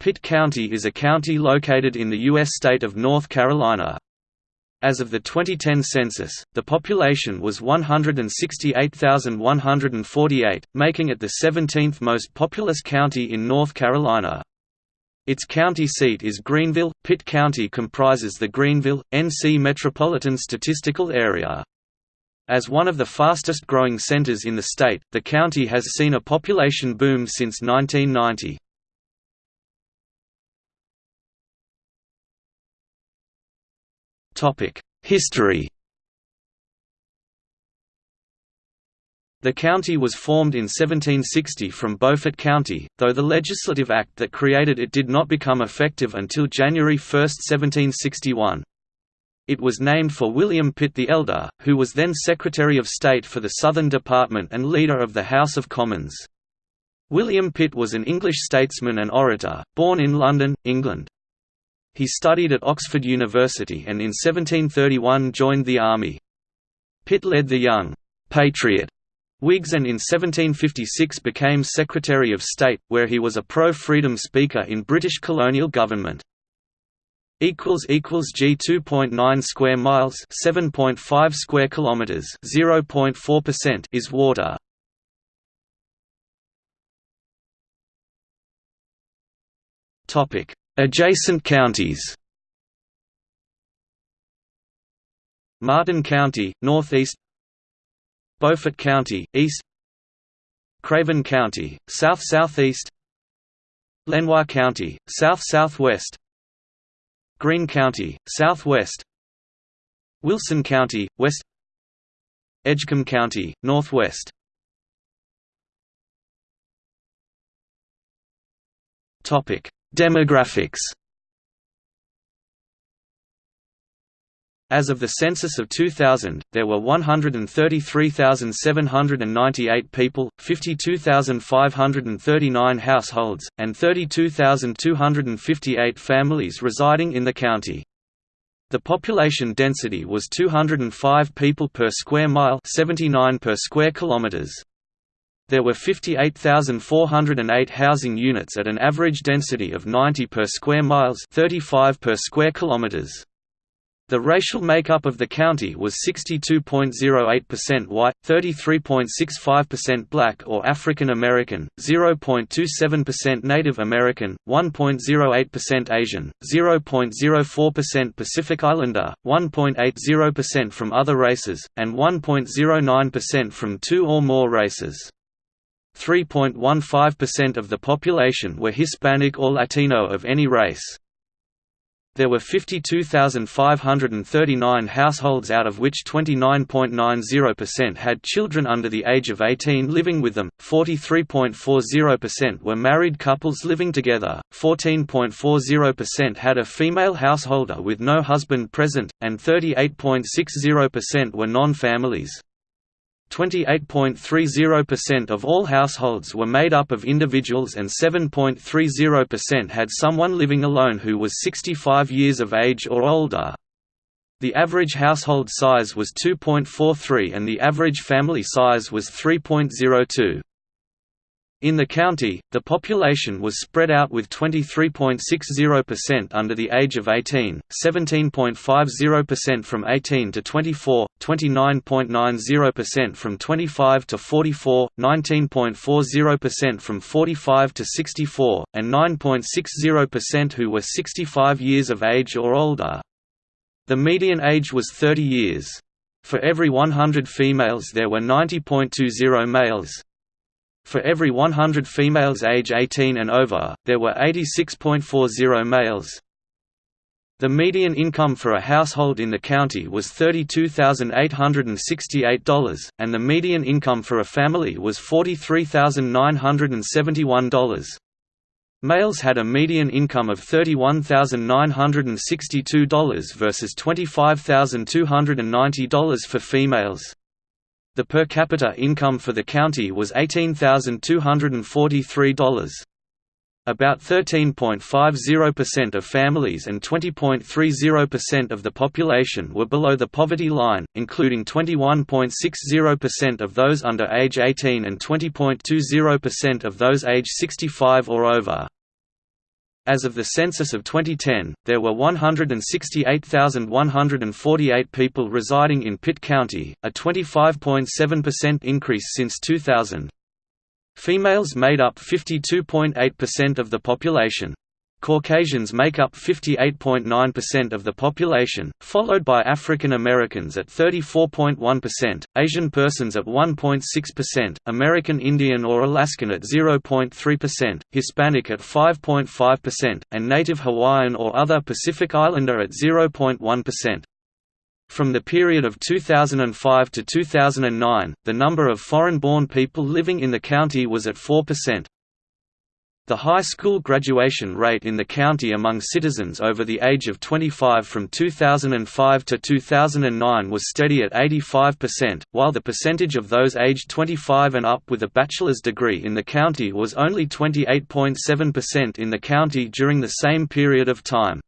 Pitt County is a county located in the U.S. state of North Carolina. As of the 2010 census, the population was 168,148, making it the 17th most populous county in North Carolina. Its county seat is Greenville. Pitt County comprises the Greenville, NC Metropolitan Statistical Area. As one of the fastest growing centers in the state, the county has seen a population boom since 1990. History The county was formed in 1760 from Beaufort County, though the legislative act that created it did not become effective until January 1, 1761. It was named for William Pitt the Elder, who was then Secretary of State for the Southern Department and leader of the House of Commons. William Pitt was an English statesman and orator, born in London, England. He studied at Oxford University and in 1731 joined the army. Pitt led the Young Patriot Whigs and in 1756 became Secretary of State, where he was a pro-freedom speaker in British colonial government. equals equals G 2.9 square miles 7.5 square kilometers 0.4% is water. Topic Adjacent counties. Martin County, northeast. Beaufort County, east. Craven County, south-southeast Lenoir County, south-southwest Greene County, southwest. Wilson County, west. Edgecombe County, northwest. Topic Demographics As of the census of 2000, there were 133,798 people, 52,539 households, and 32,258 families residing in the county. The population density was 205 people per square mile 79 per square kilometers. There were 58,408 housing units at an average density of 90 per square miles 35 per square kilometers. The racial makeup of the county was 62.08% white, 33.65% black or African American, 0.27% Native American, 1.08% Asian, 0.04% Pacific Islander, 1.80% from other races, and 1.09% from two or more races. 3.15% of the population were Hispanic or Latino of any race. There were 52,539 households out of which 29.90% had children under the age of 18 living with them, 43.40% were married couples living together, 14.40% had a female householder with no husband present, and 38.60% were non-families. 28.30% of all households were made up of individuals and 7.30% had someone living alone who was 65 years of age or older. The average household size was 2.43 and the average family size was 3.02. In the county, the population was spread out with 23.60% under the age of 18, 17.50% from 18 to 24, 29.90% from 25 to 44, 19.40% from 45 to 64, and 9.60% who were 65 years of age or older. The median age was 30 years. For every 100 females there were 90.20 males, for every 100 females age 18 and over, there were 86.40 males. The median income for a household in the county was $32,868, and the median income for a family was $43,971. Males had a median income of $31,962 versus $25,290 for females. The per capita income for the county was $18,243. About 13.50% of families and 20.30% of the population were below the poverty line, including 21.60% of those under age 18 and 20.20% of those age 65 or over. As of the census of 2010, there were 168,148 people residing in Pitt County, a 25.7% increase since 2000. Females made up 52.8% of the population. Caucasians make up 58.9% of the population, followed by African Americans at 34.1%, Asian persons at 1.6%, American Indian or Alaskan at 0.3%, Hispanic at 5.5%, and Native Hawaiian or other Pacific Islander at 0.1%. From the period of 2005 to 2009, the number of foreign-born people living in the county was at 4%. The high school graduation rate in the county among citizens over the age of 25 from 2005 to 2009 was steady at 85%, while the percentage of those aged 25 and up with a bachelor's degree in the county was only 28.7% in the county during the same period of time.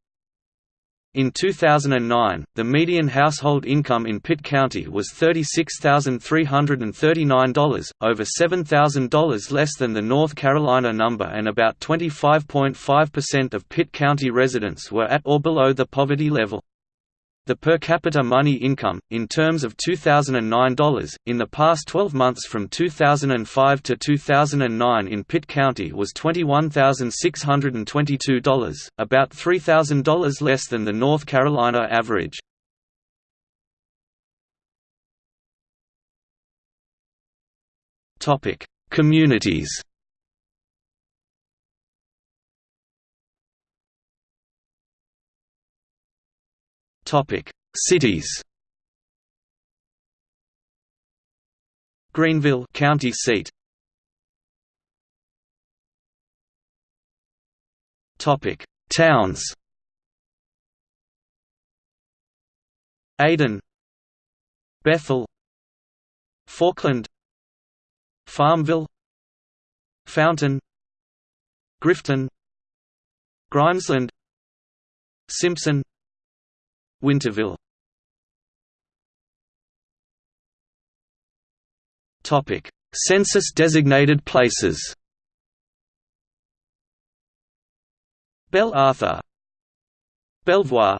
In 2009, the median household income in Pitt County was $36,339, over $7,000 less than the North Carolina number and about 25.5% of Pitt County residents were at or below the poverty level. The per capita money income, in terms of $2009, in the past 12 months from 2005 to 2009 in Pitt County was $21,622, about $3,000 less than the North Carolina average. Communities Cities. Greenville, county seat. Topic: Towns. Ayden, Bethel, Falkland, Farmville, Fountain, Grifton, Grimesland, Simpson, Winterville. Topic: Census-designated places. Belle Arthur, Belvoir,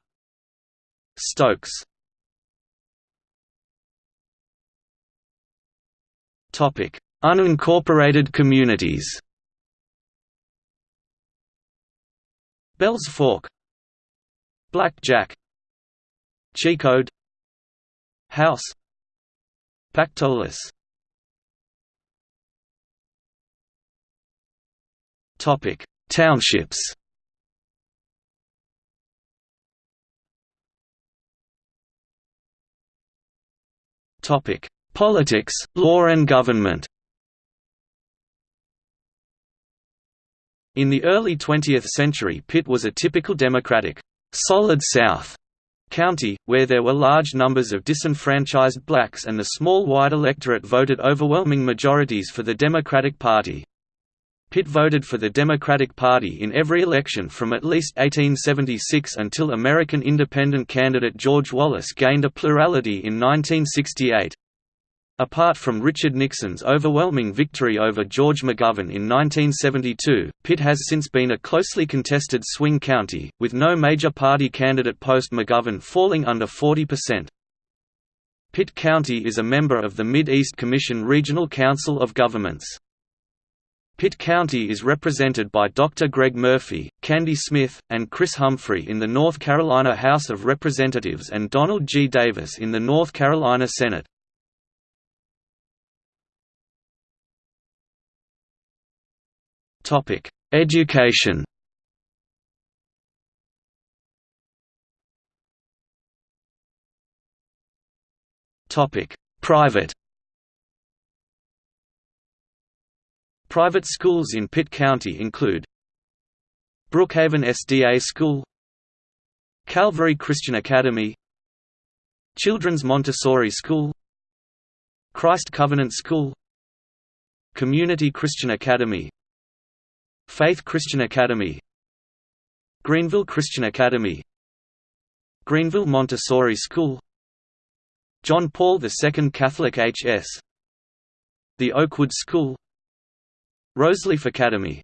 Stokes. Topic: Unincorporated communities. Bells Fork, Black Jack, Chicod House Pactolus. Topic Townships. Topic Politics, law and government. In the early 20th century Pitt was a typical Democratic, «solid South» County, where there were large numbers of disenfranchised blacks and the small white electorate voted overwhelming majorities for the Democratic Party. Pitt voted for the Democratic Party in every election from at least 1876 until American independent candidate George Wallace gained a plurality in 1968. Apart from Richard Nixon's overwhelming victory over George McGovern in 1972, Pitt has since been a closely contested swing county, with no major party candidate post-McGovern falling under 40%. Pitt County is a member of the Mid-East Commission Regional Council of Governments. Pitt County is represented by Dr. Greg Murphy, Kandie Smith, and Chris Humphrey in the North Carolina House of Representatives and Donald G. Davis in the North Carolina Senate. Topic: Education. Topic: Private. Private schools in Pitt County include Brookhaven SDA School Calvary Christian Academy Children's Montessori School Christ Covenant School Community Christian Academy Faith Christian Academy. Greenville Christian Academy. Greenville Montessori School. John Paul II Catholic H.S. The Oakwood School. Roseleaf Academy.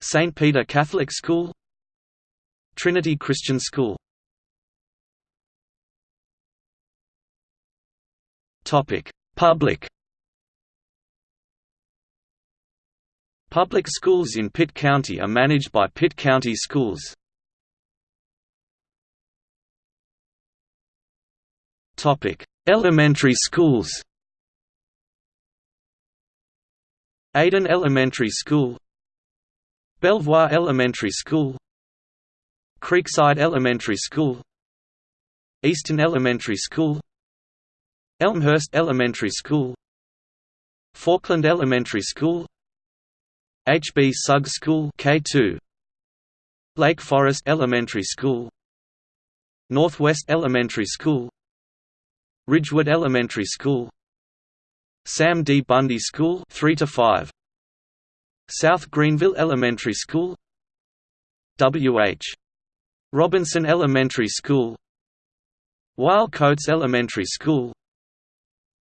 St. Peter Catholic School. Trinity Christian School. Public Public schools in Pitt County are managed by Pitt County Schools. Elementary schools Ayden Elementary School Belvoir Elementary School Creekside Elementary School Easton Elementary School Elmhurst Elementary School Falkland Elementary School H. B. Sugg School K2 Lake Forest Elementary School Northwest Elementary School Ridgewood Elementary School Sam D. Bundy School 3 to 5 South Greenville Elementary School W. H. Robinson Elementary School Wahl Coates Elementary School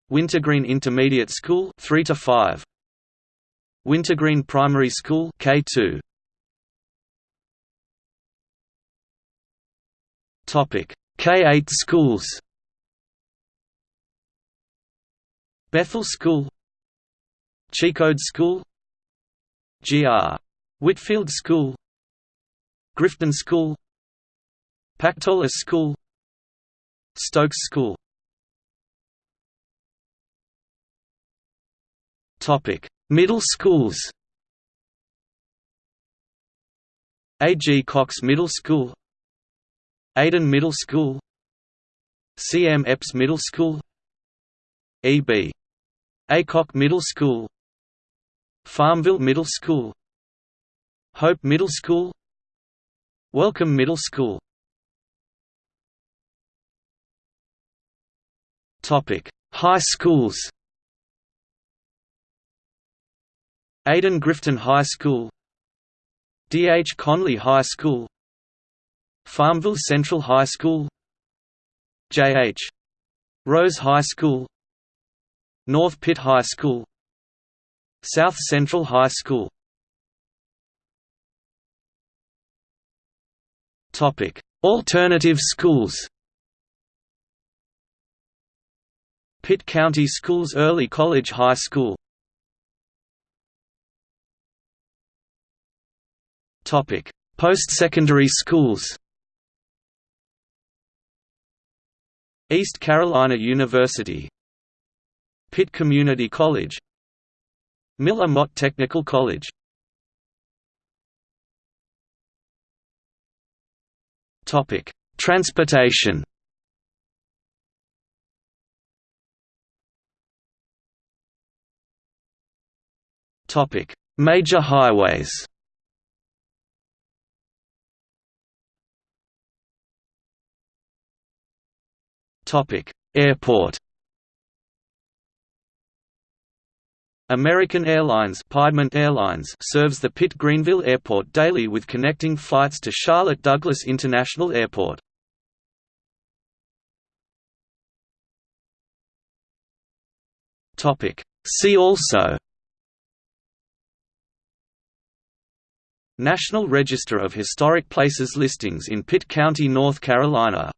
Wintergreen Intermediate School 3 to 5 Wintergreen Primary School K2 Topic. K8 schools. Bethel School. Chicod School. Gr. Whitfield School. Grifton School. Pactolus School. Stokes School. Topic: Middle schools. A. G. Cox Middle School, Ayden Middle School, C. M. Epps Middle School, E. B. Aycock Middle School, Farmville Middle School, Hope Middle School, Wellcome Middle School. High schools. Ayden Grifton High School D. H. Conley High School Farmville Central High School J. H. Rose High School North Pitt High School South Central High School Alternative schools Pitt County Schools Early College High School Post-secondary schools. East Carolina University. Pitt Community College. Miller Motte Technical College. Transportation. Major highways Airport. American Airlines, Piedmont Airlines serves the Pitt Greenville Airport daily with connecting flights to Charlotte Douglas International Airport. Topic: See also National Register of Historic Places listings in Pitt County, North Carolina